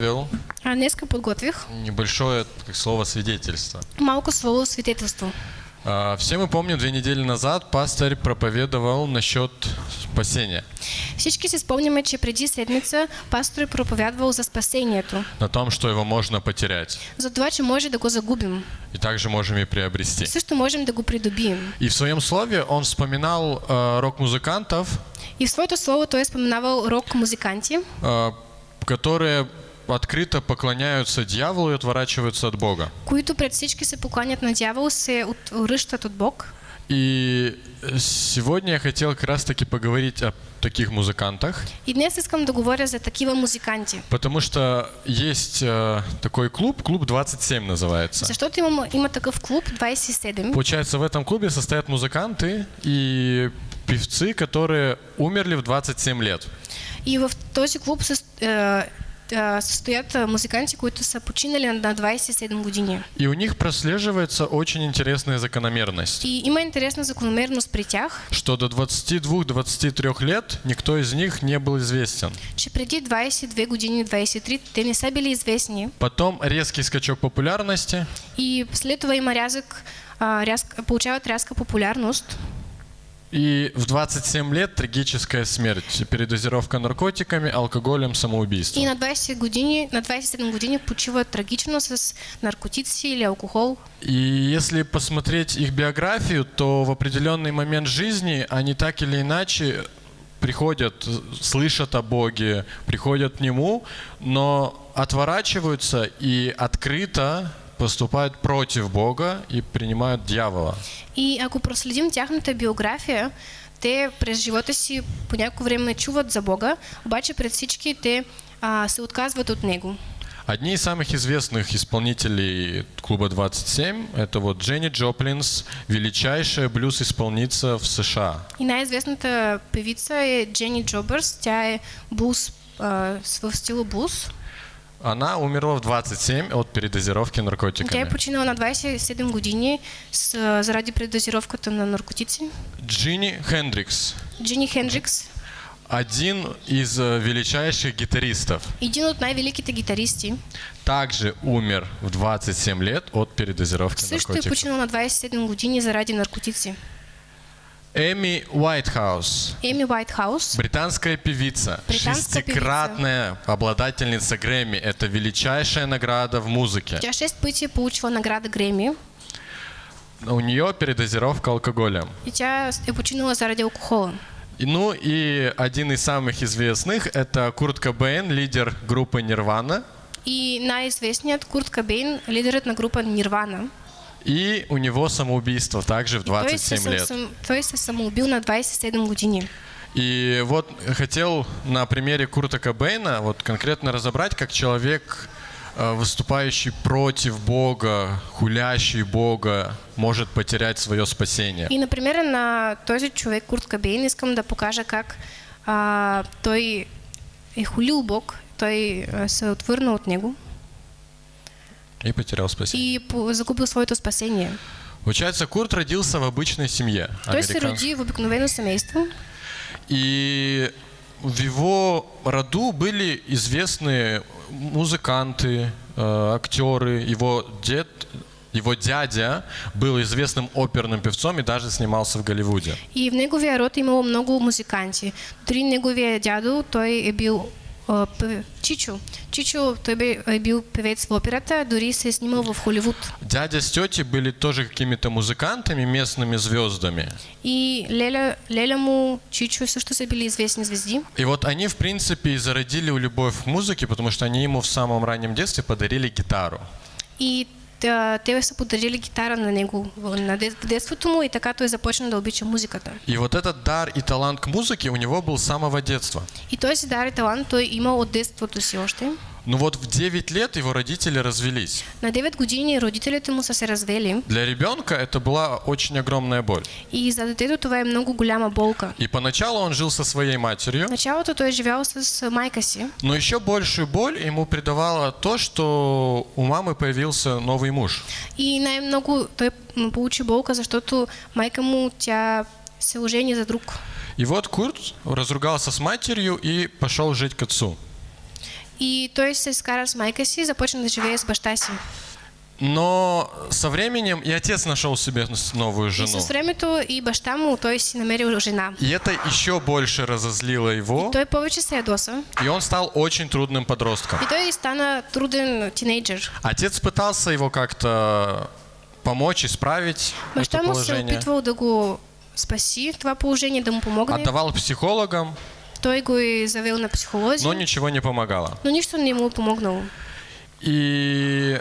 Вел А днеска подготвих небольшое как слово свидетельство. малко слово свидетелство. А, Все мы помним, две недели назад пастор проповедовал насчет спасения. Всички си спомняме, че преди седмица пастор проповядвал за спасението. На том, что его можно потерять. За това, че може да го загубим. И также можем и приобрести. Също можем да го придобием. И в своем слове он вспоминал э, рок-музыкантов, И в своето слово той е споменавал рок-музиканти, э, которые открыто поклоняются дьяволу и отворачиваются от Бога. които пред всички се покланят на дявол, се отвръщат от Бог. И сегодня я хотел как раз-таки поговорить о таких музыкантах, И днес искам да говоря за такива музиканти. потому что есть э, такой клуб, клуб 27 называется. Защото има, има такъв клуб 27. Получается, в этом клубе состоят музыканты и певцы, которые умерли в 27 лет. И в този клуб със, е, е, състоят е, музиканти, които са починали на 27 години. И у них прослеживается очень интересная закономерность, И има интересна закономерност при тях, что до 22-23 лет никто из них не был известен. че преди 22 години, 23, те не са били известни. Потом резкий скачок популярности, И след това има рязък, а, рязък получават рязка популярност. И в 27 лет трагическая смерть, передозировка наркотиками, алкоголем, самоубийство. И на 20 години, на 27 години почиват трагично с наркотици или алкохол. И если посмотреть их биографию, то в определенный момент жизни они так или иначе приходят, слышат о Боге, приходят к Нему, но отворачиваются и открыто поступают против Бога и принимают дьявола. И ако проследим тяхната биография, те през живота си по някакво време чуват за Бога, обаче пред всички те а, се отказват от Него. Одни из самых известных исполнителей клуба 27 это вот Дженни Джоплинс, величайшая блюз-исполница в США. И най-известната певица е Джени Джобърс. Тя е блуз, а, в стила блуз. Она умерла в 27 от передозировки Тя е наркотиками. починала на 27 години с, а, заради предозировката на наркотици. Джинни Хендрикс, Джини Хендрикс, один из э, величайших гитаристов, един от най-великите гитаристи, также умер в 27 лет от передозировки също е наркотиков. починал на 27 години заради наркотици. Эми Уайтхаус, Еми Уайтхаус, британская певица, Британская шестикратная обладательница Грэмми. Это величайшая награда в музыке. 6 пъти е получила награда Греми У нее передозировка алкоголем. и тя е починала заради алкохола. И, Ну и один из самых известных это Курт Кобейн, лидер группы Нирвана. И най-известният Курт Кабейн, лидерът на група Нирвана. И у него самоубийство также в Той се, 27 съм- лет. съм- той се самоубил на 27 години. И вот хотел на примере Курта Кобейна вот конкретно разобрать, как человек, э, выступающий против Бога, хулящий Бога, может потерять свое спасение. И, например, на този човек, Курт Кабейн, искам да покажа как а, той е хулил Бог, той а, се е отвърнал от него И потерял спасение. и загубил своето спасение. Получается, Курт родился в обычной семье. Се американ- роди в обикновено семейство И в его роду были известные музыканты, э, актеры. Его дед, его дядя был известным оперным певцом и даже снимался в Голливуде. и в неговия род е имало много музиканти. Дори неговия дядо, той е бил Чичо. Чичо, той бил певец в операта, дори се е снимал в Холивуд. Дядя с тетей были тоже какими-то музыкантами, местными звездами. И Леля, Леля му, Чичо също са били известни звезди. И вот они, в принципе, и зародили любовь к музыке, потому что они ему в самом раннем детстве подарили гитару. И те са подарили гитара на него на детството му и така той започна да обича музиката. И вот этот дар и талант к музыке у него был с самого детства. И той си дар и талант той имал от детството си още. Но вот в 9 лет его родители развелись. На 9 години родителите му са се развели Для ребенка это была очень огромная боль. и за детето това е много голяма болка. И поначалу он жил со своей матерью, началото той е живял с майка си, но еще большую боль ему придавало то, что у мамы появился новый муж. и най-много той получи болка, защото майка му тя се ожени за друг. И вот Курт разругался с матерью и пошел жить к отцу. И се си и започна да живее с баща си. Но со временем и отец нашел себе новую И жену. с времето и баща му той си намерил жена. И это еще больше разозлило его, Той повече се ядоса и он стал очень трудным подростком. и той стана труден тинейджер. Отец пытался его как-то помочь, исправить Баща это му се положение. опитвал да го спаси това положение, да му помогне. Отдавал психологам, Той го е завел на психолози, но ничего не помогало. но нищо не му е помогнало. И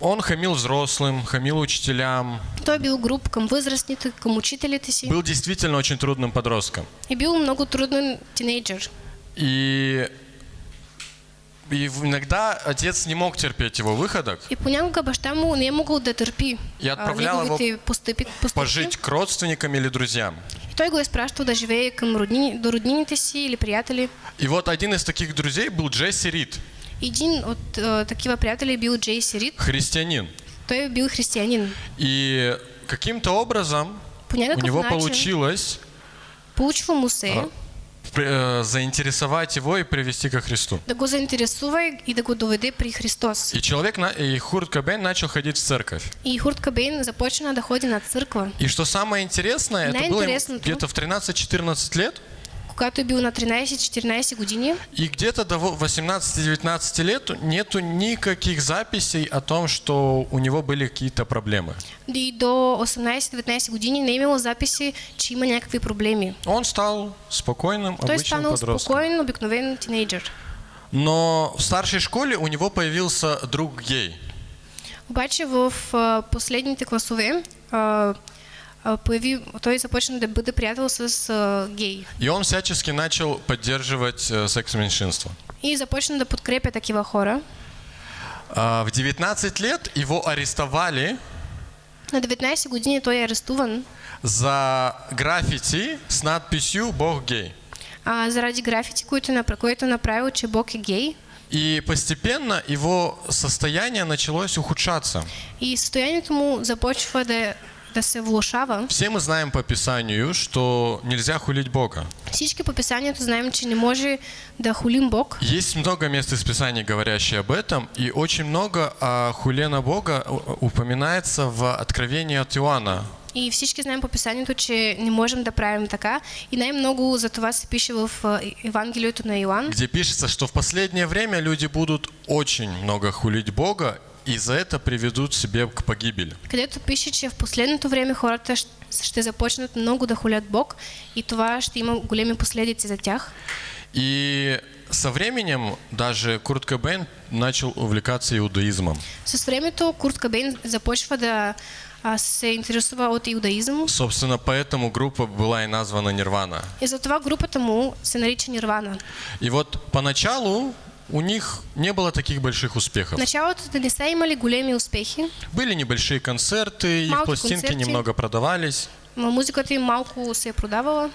он хамил взрослым, хамил учителям. Той към възрастните, към учителите си Был действительно очень трудным подростком. и бил много труден тинейджер. И, и иногда отец не мог терпеть его выходок, И понякога баща му не могъл да търпи И а, отправлял неговите постъпи, постъпки. пожить к родственникам или друзьям. И той го е спращал да живее към роднини, до роднините си или приятели. И вот один из таких друзей был Джесси Рид, Един от а, такива приятели бил Джейси Рид. христианин. Той е бил християнин. И каким-то образом у него начин получилось получва му се э, заинтересовать его и привести ко Христу. да го заинтересува и да го доведе при Христос. И человек, и Хурт Кобейн начал ходить в церковь. И Хурт Кабейн започна да ходи на църква. И что самое интересное, это было где-то в 13-14 лет, Когато е бил на 13-14 години, и где-то до во- 18-19 лет нету никаких записей о том, что у него были какие-то проблемы. и до 18-19 години не е имало записи, че има някакви проблеми. Он стал спокойным, Той обычным станал подростком. спокоен, обикновен тинейджер. Но в старшей школе у него появился друг гей. Обаче в а, последните класове а, а, появи, той започна да бъде приятел с а, гей. И он всячески начал поддерживать э, секс-меньшинство. И започна да подкрепя такива хора. А, В 19 лет его арестовали На 19 години той е арестуван за граффити с надписью «Бог гей». а, заради графити, които, е направил, че Бог е гей. И постепенно его состояние началось ухудшаться. И състоянието му започва да, да се влушава. Все мы знаем по Писанию, что нельзя хулить Бога. Всички по писанието знаем, че не може да хулим Бог. Есть много мест из Писания, говорящие об этом, и очень много о хуле на Бога упоминается в Откровении от Иоанна. И всички знаем по писанието, че не можем да правим така. И най-много за това се пише в а, Евангелието на Иоанн, где пишется, что в последнее время люди будут очень много хулить Бога, и за это приведут себе к погибели. където пише, че в последното време хората ще започнат много да хулят Бог и това ще има големи последици за тях. И со временем даже Курт Кобейн начал увлекаться иудаизмом. С времето Курт Кабейн започва да а, се интересува от иудаизъм Собственно, поэтому группа была и названа Нирвана. и затова групата му се нарича Нирвана. И вот поначалу у них не было таких больших успехов. началото да не са имали големи успехи, Были небольшие концерты, их Малки пластинки концерти. немного продавались. музиката им малко се е продавала.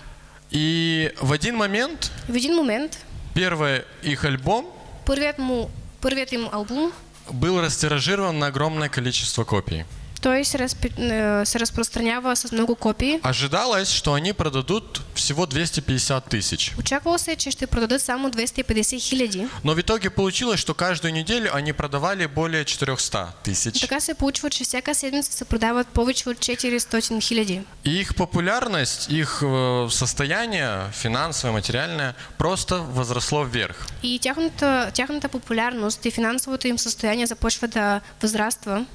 И в один момент В един момент первый их альбом първият, му, първият им албум был растиражирован на огромное количество копий. Той се, разпи, е, се разпространява с много копии. Ожидалось, что они продадут всего 250 тысяч. Очаквало се, че ще продадат само 250 хиляди. Но в итоге получилось, что каждую неделю они продавали более 400 тысяч. Така се получва, че всяка седмица се продават повече от 400 хиляди. И их популярность, их э, состояние финансовое, материальное просто возросло вверх. И тяхната, тяхната популярност и финансовото им състояние започва да възраства.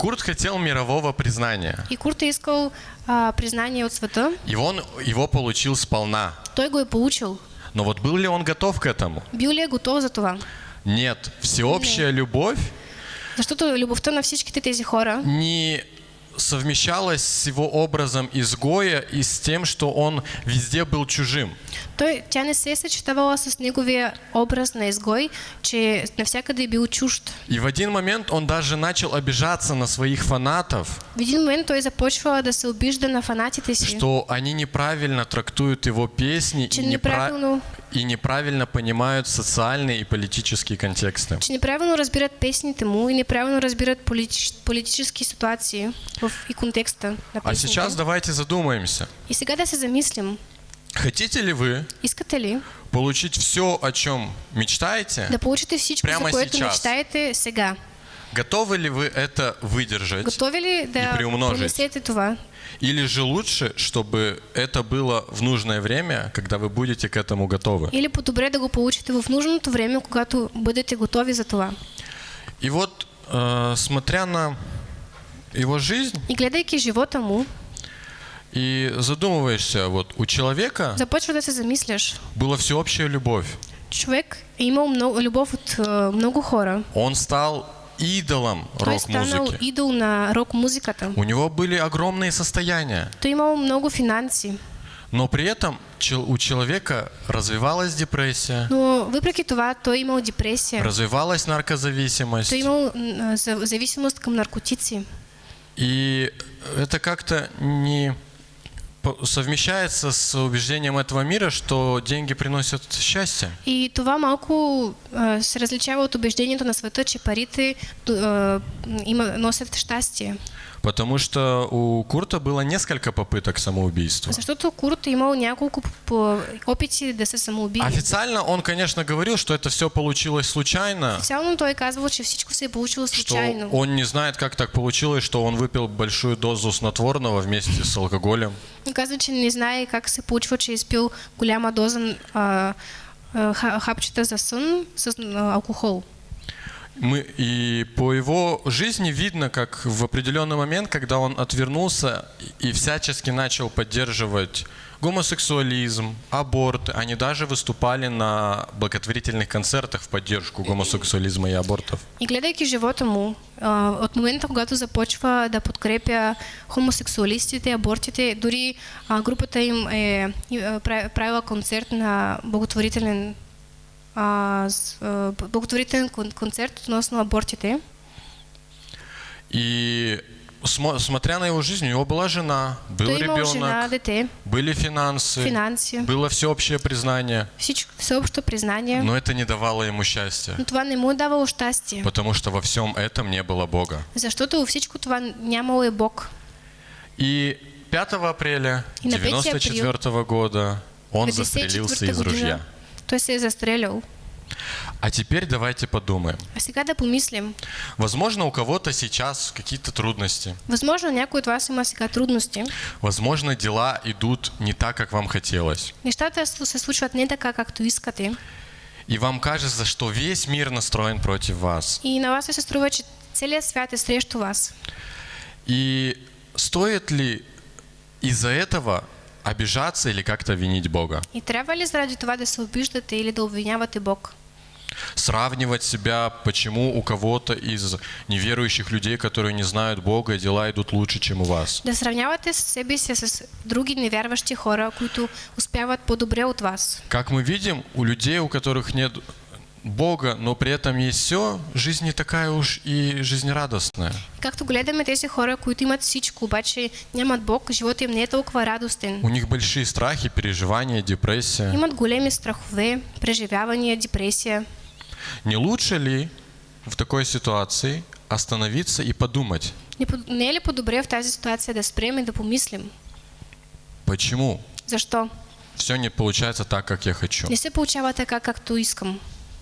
Курт хотел мирового признания. И Курт искал а, признание от света. И он его получил сполна. Той го е получил. Но вот был ли он готов к этому? Бил ли готов за това? Нет. Всеобщая любовь Защото любовта на всичките тези хора не совмещалась с его образом изгоя и с тем, что он везде был чужим. той, тя не се съчетавала с неговия образ на изгой, че навсякъде бил чужд. И в один момент он даже начал обижаться на своих фанатов, В един момент той започва да се обижда на фанатите си, что они неправильно трактуют его песни че и, непра- и неправильно понимают социальные и политические контексты. че неправилно разбират песните му и неправилно разбират политич, политически ситуации в, и контекста на А сейчас давайте задумаемся. Сега да се замислим. Хотите ли вы Искате ли получить все, о чем мечтаете? да получите всичко, Прямо сейчас. мечтаете сега? Готовы ли вы это выдержать? Готови ли да приумножить. понесете това? Или же лучше, чтобы это было в нужное время, когда вы будете к этому готовы? Или по-добре да го получите в нужното време, когато бъдете готови за това? И вот, э, смотря на его жизнь И гледайки живота му, и задумываешься, вот у человека започва да се замисляш. была всеобщая любовь. Човек е имал много, любов от е, много хора. Он стал идолом рок-музыки. идол на рок-музиката. У него были огромные состояния, Той е имал много финанси. но при этом у человека развивалась депрессия, Но въпреки това, той е имал депресия. развивалась наркозависимост. Той е имал м, за- зависимост към наркотици. И это как-то не совмещается с убеждением этого мира, что деньги приносят счастье. И това малко а, се различава от убеждението на света, че парите а, носят щастие. Потому что у Курта было несколько попыток самоубийства. Защото Курт е имал няколко опити да се самоубие. Официально он, конечно, говорил, что это все получилось случайно, Официално той е казвал, че всичко се получило что случайно. он не знает, как так получилось, что он выпил большую дозу снотворного вместе с алкоголем. И казва, че не знае как се получва, че е изпил голяма доза а, а, ха- хапчета за сън с а, алкохол. Мы, и по его жизни видно, как в определенный момент, когда он отвернулся и всячески начал поддерживать гомосексуализм, аборт, они даже выступали на благотворительных концертах в поддержку гомосексуализма и абортов. И гледайки живота му, а, от момента, когато започва да подкрепя хомосексуалистите, абортите, дори а, групата им е а, пра- правила концерт на благотворителен благотворителен кон- концерт относно абортите. И смо- смотря на его жизнь, у него была жена, был Той имал жена, ребенок, дете, были финансы, финанси, было всеобщее признание, всеобщо признание, но это не давало ему счастья, но това не му е давало щастие, потому что во всем этом не было Бога. защото във всичко това нямало е Бог. И 5 апреля И на 5 април 94 года он застрелился 54 из ружья. Година той се е застрелял. А теперь давайте подумаем. А сега да помислим. Возможно, у кого-то сейчас какие-то трудности. Възможно, някой от вас има сега трудности. Возможно, дела идут не так, как вам хотелось. Нещата се случват не така, както искате. И вам кажется, что весь мир настроен против вас. И на вас се струва, че целият свят е срещу вас. И стоит ли из-за этого обижаться или как-то винить Бога? И трябва ли заради да се обиждате или да обвинявате Бог? Сравнивать себя, почему у кого-то из неверующих людей, которые не знают Бога, дела идут лучше, чем у вас? Да сравнявате себе с други невярващи хора, които успяват по-добре от вас. Как мы видим, у людей, у которых нет Бога, но при этом есть все, жизнь не такая уж и жизнерадостная. Както гледаме тези хора, които имат всичко, обаче нямат Бог, живота им не е толкова радостен. У них большие страхи, переживания, депрессия. Имат големи страхове, преживявания, депресия. Не лучше ли в такой ситуации остановиться и подумать, Не, не е ли по-добре в тази ситуация да спрем и да помислим? почему Защо? все не получается так, как я хочу? Не се получава така, както искам.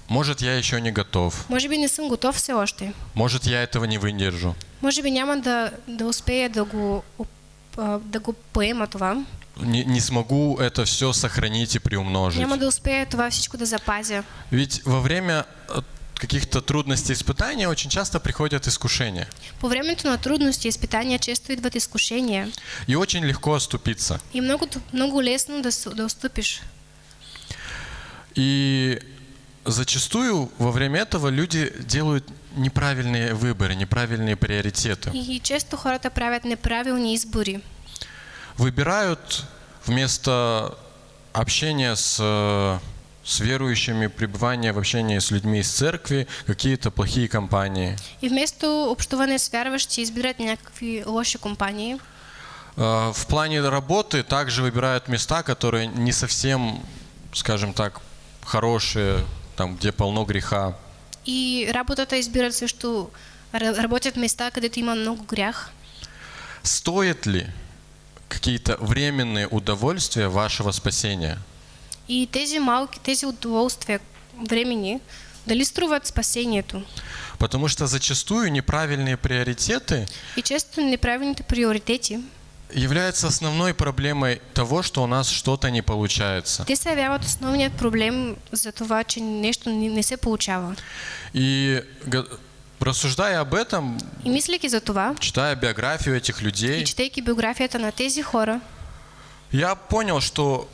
Может, я еще не готов. Може би не съм готов все още. Может, я этого не выдержу. Може би няма да, да успея да го, а, да го поема това. Не, не смогу это все сохранить и приумножить. Няма да успея това всичко да запазя. Ведь во время э, каких-то трудностей, испытаний очень часто приходят искушения. По времето на трудности и изпитания често идват изкушения. И очень легко оступиться. И много, много лесно да, да отступиш. И зачастую во время этого люди делают неправильные выборы, неправильные приоритеты. И често хората правят неправилни избори. Выбирают вместо общения с, с верующими, пребывания в общении с людьми из церкви, какие-то плохие компании. И вместо общуване с вярващи избират някакви лоши компании. Э, В плане работы также выбирают места, которые не совсем, скажем так, хорошие, там, где полно греха. И работата избират също, ра- работят места, където има много грях. Стоит ли какие-то временные удовольствия вашего спасения. И тези малки, тези удоволствия времени, дали струват спасението? Потому что зачастую неправильные приоритеты И често неправилните приоритети, являются основной проблемой того, что у нас что-то не получается. те се явяват основният проблем за това, че нещо не, не се получава. И рассуждая об этом, И мислейки за това, читая биографию этих и людей, четейки биографията на тези хора, я понял, что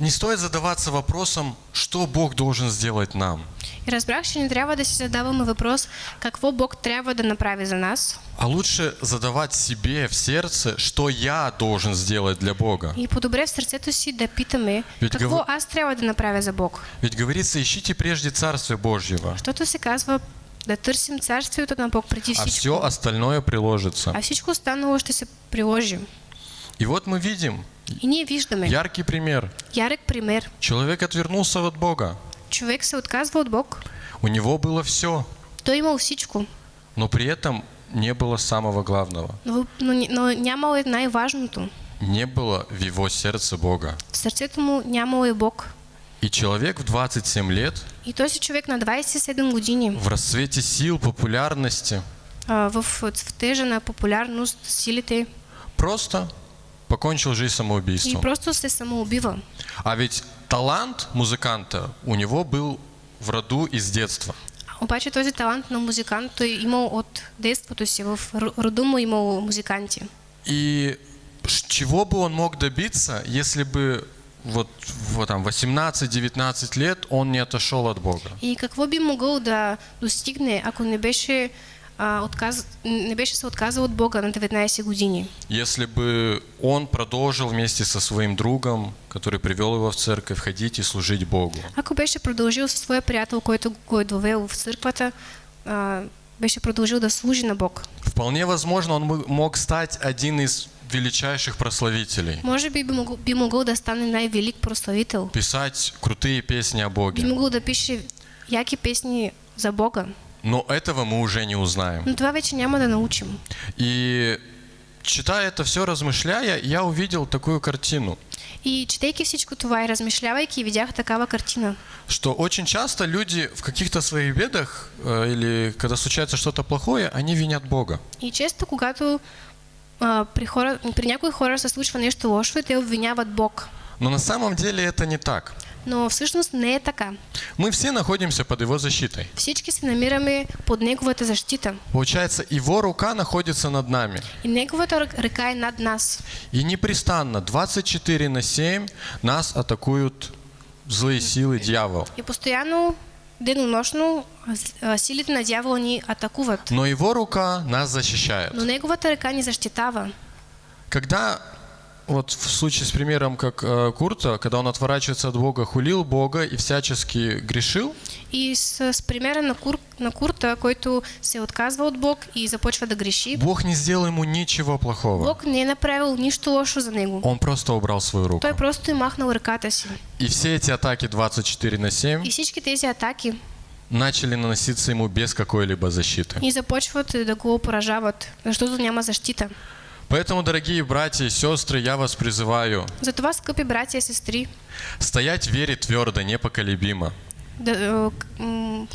не стоит задаваться вопросом, что Бог должен сделать нам, и разбрах, че не трябва да си задаваме въпрос какво Бог трябва да направи за нас, а лучше задавать себе в сердце, что я должен сделать для Бога. и по-добре в сърцето си да питаме Ведь какво гов- аз трябва да направя за Бог. Ведь говорится, ищите прежде Царствие Божьего, Защото се казва да търсим царствието на Бог преди а всичко. все остальное приложится. А всичко останало ще се приложи. И вот мы видим И ние виждаме яркий пример. ярък пример. Человек отвернулся от Бога. Човек се отказва от Бог. У него было все, Той имал всичко, но при этом не было самого главного. но, но, но нямал е най-важното. Не было в его сердце Бога. В сърцето му нямал е Бог. И человек в 27 лет, И този човек на 27 години в расцвете сил, популярности, а, в цветежа на популярност, силите просто покончил жизнь и самоубийством. просто се самоубива. А ведь талант музыканта у него был в роду из детства. Обаче този талант на музикант той имал от детството си. В роду му имал музиканти. И чего бы он мог добиться, если бы вот, в там, 18-19 лет он не отошел от Бога? И какво би могъл да достигне, ако не беше, отказ... не беше се отказал от Бога на 19 години? Если бы он продолжил вместе со своим другом, который привел его в церковь, ходить и служить Богу. Ако беше продължил със своя приятел, който го е довел в църквата, а, беше продължил да служи на Бог. Вполне возможно, он бы мог стать один из величайших прославителей. Може би би могъл да стане най-велик прославител. Писать крутые песни о Би Боге. могъл да пише яки песни за Бога. Но этого мы уже не узнаем. Но това вече няма да научим. И читая это все, размышляя, я увидел такую картину, И четейки всичко това и размишлявайки, видях такава картина. что очень часто люди в каких-то своих бедах э, или когда случается что-то плохое, они винят Бога. И често, когато а, при, хора, при някои хора се случва нещо лошо, те обвиняват Бог. Но на самом деле это не так. Но всъщност не е така. Мы все находимся под Его защитой. Всички се намираме под Неговата защита. Получается, Его рука находится над нами. И Неговата рък- ръка е над нас. И непрестанно, 24 на 7, нас атакуют злые силы, дьявол. И постоянно, денонощно, а, силите на дявола ни атакуват. Но Его рука нас защищает. Но Неговата ръка ни защитава. Когда, вот в случае с примером, как э, Курта, когда он отворачивается от Бога, хулил Бога и всячески грешил, И с, с примера на, Кур, на Курта, който се отказва от Бог и започва да греши, Бог не сделал ему ничего плохого. Бог не направил нищо лошо за него. Он просто убрал свою руку. Той просто е махнал ръката си. И все эти атаки 24 на 7 И всички тези атаки начали наноситься ему без какой-либо защиты. и започват да го поражават, защото няма защита. Поэтому, дорогие братья и сестры, я вас призываю Затова, скъпи братя и сестри, стоять в вере твердо, непоколебимо.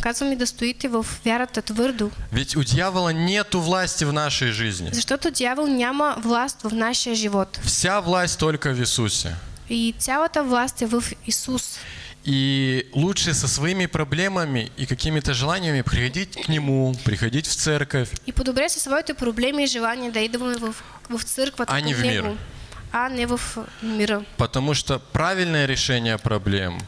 казвам и да стоите в вярата твърдо, Ведь у дьявола нету власти в нашей жизни. защото дявол няма власт в нашия живот. Вся власть только в Иисусе. И цялата власт е в Исус. И лучше со своими проблемами и какими-то желаниями приходить к Нему, приходить в церковь, И по-добре със своите проблеми и желания да идваме в, в църквата А не към в мир. Него, а не в мира. потому что правильное решение проблем,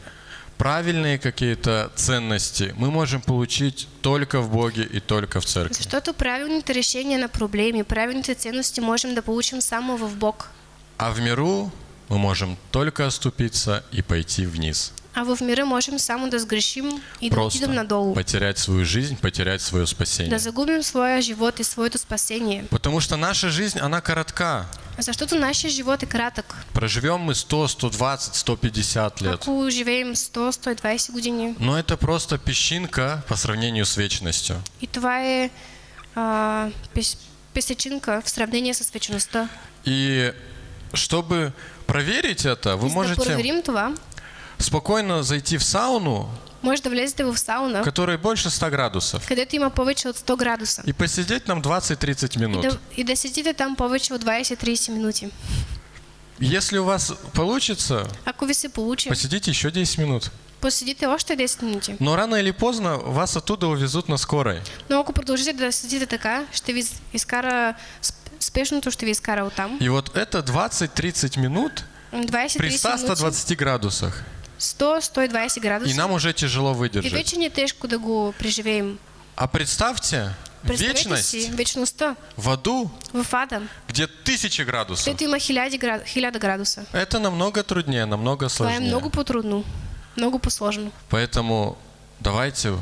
правильные какие-то ценности мы можем получить только в Боге и только в церкви. Защото правилните решения на проблеми, правилните ценности можем да получим само в Бог. А в миру мы можем только оступиться и пойти вниз. А в мира можем само да сгрешим и да отидем надолу. потерять свою жизнь, потерять свое спасение. Да загубим своя живот и своето спасение. Потому что наша жизнь, она коротка. Защото нашия живот е кратък. Проживем мы 100, 120, 150 лет. Ако живеем 100-120 години. Но это просто песчинка по сравнению с вечностью. И това е а, пес, песечинка в сравнение с вечността. И чтобы проверить это, вы За можете проверим това, спокойно зайти в сауну, може да влезете в сауна, которой больше 100 градусов, където има повече от 100 градуса. и посидеть там 20-30 И минут. и да седите там повече от 20-30 минути. Если у вас получится, получи, посидите еще 10 минут. поседите още 10 минути. Но рано или поздно вас оттуда увезут на скорой. Но ако продължите да седите така, ще ви изкара, сп- спешното ще ви изкара оттам. И вот это 20-30 минут при 20-30 минути, 100-120 градусах. 100-120 И нам уже тяжело И выдержать. вече ни е тежко да го преживеем. А представьте вечность вечността в аду, в ада, где тысячи градусов. където има хиляди, хиляда градуса. Это намного труднее, намного сложнее. много по-трудно, много по-сложно. Поэтому давайте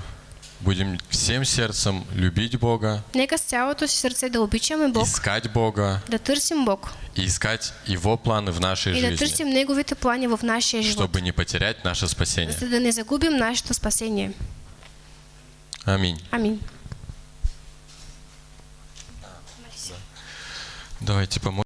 будем всем сердцем любить Бога, Нека с цялото си сърце да обичаме Бог, искать Бога да търсим Бог и искать Его планы в нашей и да жизни, търсим Неговите плани в нашия живот, чтобы не потерять наше спасение. за да не загубим нашето спасение. Аминь. Амин. Давайте помолимся.